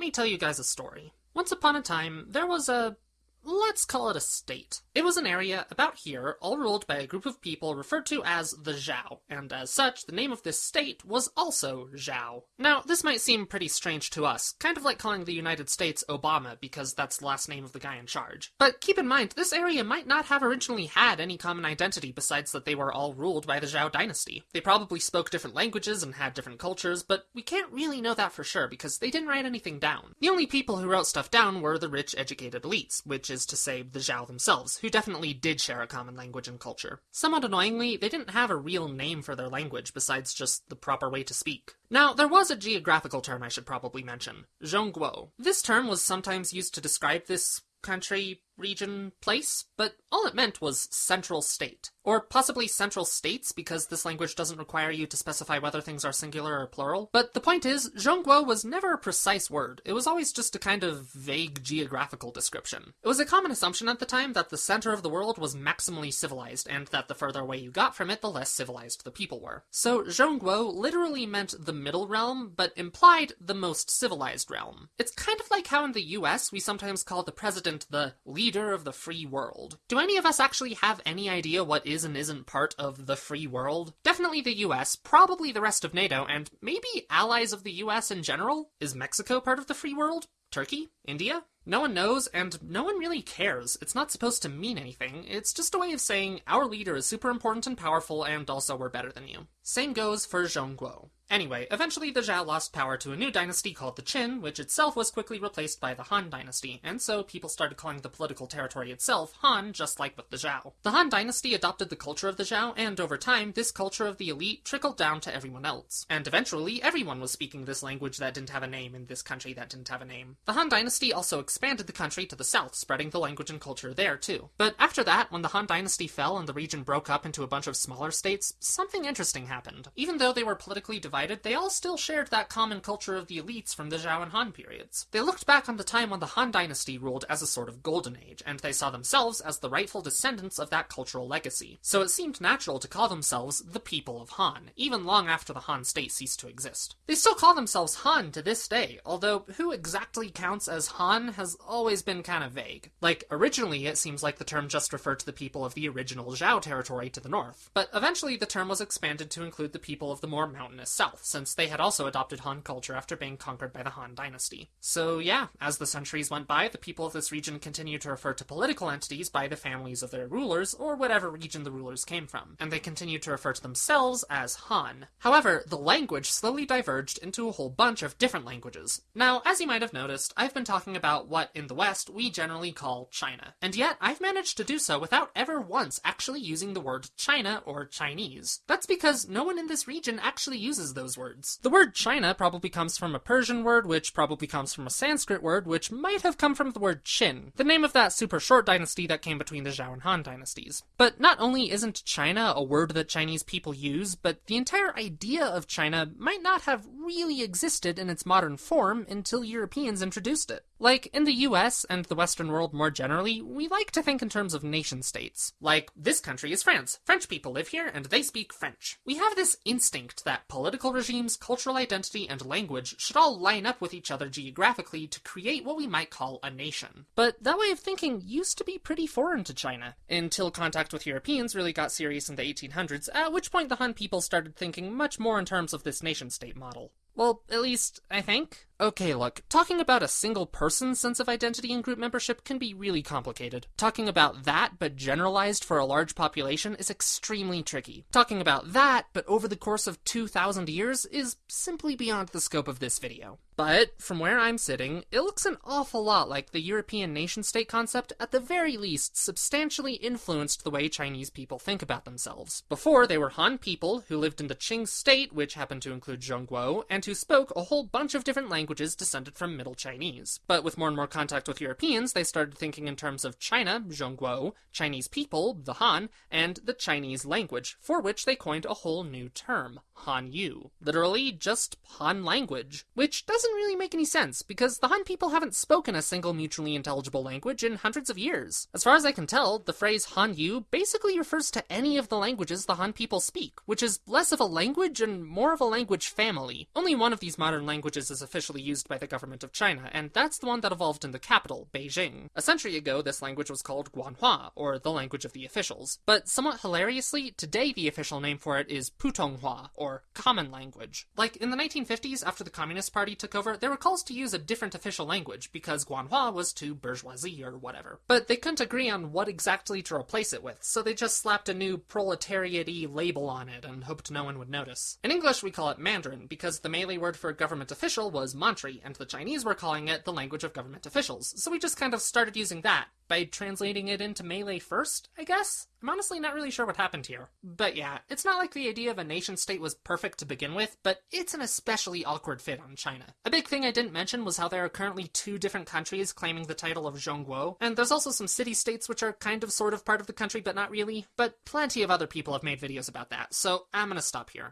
let me tell you guys a story. Once upon a time, there was a Let's call it a state. It was an area about here, all ruled by a group of people referred to as the Zhao, and as such, the name of this state was also Zhao. Now, this might seem pretty strange to us, kind of like calling the United States Obama because that's the last name of the guy in charge. But keep in mind, this area might not have originally had any common identity besides that they were all ruled by the Zhao dynasty. They probably spoke different languages and had different cultures, but we can't really know that for sure because they didn't write anything down. The only people who wrote stuff down were the rich, educated elites, which is to say the Zhao themselves, who definitely did share a common language and culture. Somewhat annoyingly, they didn't have a real name for their language besides just the proper way to speak. Now, there was a geographical term I should probably mention, Zhongguo. This term was sometimes used to describe this country, region, place, but all it meant was central state. Or possibly central states, because this language doesn't require you to specify whether things are singular or plural. But the point is, Zhongguo was never a precise word. It was always just a kind of vague geographical description. It was a common assumption at the time that the center of the world was maximally civilized, and that the further away you got from it, the less civilized the people were. So Zhongguo literally meant the middle realm, but implied the most civilized realm. It's kind of like how in the US we sometimes call the president the leader of the free world. Do any of us actually have any idea what is and isn't part of the free world? Definitely the US, probably the rest of NATO, and maybe allies of the US in general? Is Mexico part of the free world? Turkey? India? No one knows, and no one really cares. It's not supposed to mean anything. It's just a way of saying our leader is super important and powerful, and also we're better than you. Same goes for Zhongguo. Anyway, eventually the Zhao lost power to a new dynasty called the Qin, which itself was quickly replaced by the Han dynasty, and so people started calling the political territory itself Han, just like with the Zhao. The Han dynasty adopted the culture of the Zhao, and over time, this culture of the elite trickled down to everyone else. And eventually, everyone was speaking this language that didn't have a name in this country that didn't have a name. The Han dynasty also expanded the country to the south, spreading the language and culture there too. But after that, when the Han dynasty fell and the region broke up into a bunch of smaller states, something interesting happened. Even though they were politically divided, they all still shared that common culture of the elites from the Zhao and Han periods. They looked back on the time when the Han dynasty ruled as a sort of golden age, and they saw themselves as the rightful descendants of that cultural legacy. So it seemed natural to call themselves the people of Han, even long after the Han state ceased to exist. They still call themselves Han to this day, although who exactly counts as Han has always been kind of vague. Like, originally it seems like the term just referred to the people of the original Zhao territory to the north, but eventually the term was expanded to include the people of the more mountainous south, since they had also adopted Han culture after being conquered by the Han dynasty. So yeah, as the centuries went by, the people of this region continued to refer to political entities by the families of their rulers, or whatever region the rulers came from, and they continued to refer to themselves as Han. However, the language slowly diverged into a whole bunch of different languages. Now, as you might have noticed, I've been talking about what, in the West, we generally call China. And yet, I've managed to do so without ever once actually using the word China or Chinese. That's because no one in this region actually uses those words. The word China probably comes from a Persian word, which probably comes from a Sanskrit word, which might have come from the word Qin, the name of that super short dynasty that came between the Zhao and Han dynasties. But not only isn't China a word that Chinese people use, but the entire idea of China might not have really existed in its modern form until Europeans introduced it. Like, in the US and the Western world more generally, we like to think in terms of nation states. Like, this country is France. French people live here and they speak French. We have this instinct that political regimes, cultural identity, and language should all line up with each other geographically to create what we might call a nation. But that way of thinking used to be pretty foreign to China, until contact with Europeans really got serious in the 1800s, at which point the Han people started thinking much more in terms of this nation state model. Well, at least, I think. Okay, look, talking about a single person's sense of identity and group membership can be really complicated. Talking about that, but generalized for a large population, is extremely tricky. Talking about that, but over the course of 2,000 years, is simply beyond the scope of this video. But, from where I'm sitting, it looks an awful lot like the European nation state concept, at the very least, substantially influenced the way Chinese people think about themselves. Before, they were Han people who lived in the Qing state, which happened to include Zhongguo, and who spoke a whole bunch of different languages descended from Middle Chinese. But with more and more contact with Europeans, they started thinking in terms of China, Zhongguo, Chinese people, the Han, and the Chinese language, for which they coined a whole new term, Hanyu. Literally, just Han language. Which doesn't really make any sense, because the Han people haven't spoken a single mutually intelligible language in hundreds of years. As far as I can tell, the phrase Han Yu basically refers to any of the languages the Han people speak, which is less of a language and more of a language family. Only one of these modern languages is officially used by the government of China, and that's the one that evolved in the capital, Beijing. A century ago, this language was called Guanhua, or the language of the officials. But somewhat hilariously, today the official name for it is Putonghua, or common language. Like, in the 1950s, after the Communist Party took over, there were calls to use a different official language, because Guanhua was too bourgeoisie or whatever. But they couldn't agree on what exactly to replace it with, so they just slapped a new proletariat label on it and hoped no one would notice. In English, we call it Mandarin, because the Malay word for government official was Mantri, and the Chinese were calling it the language of government officials, so we just kind of started using that by translating it into Malay first, I guess? I'm honestly not really sure what happened here. But yeah, it's not like the idea of a nation state was perfect to begin with, but it's an especially awkward fit on China. A big thing I didn't mention was how there are currently two different countries claiming the title of Zhongguo, and there's also some city states which are kind of sort of part of the country but not really, but plenty of other people have made videos about that, so I'm gonna stop here.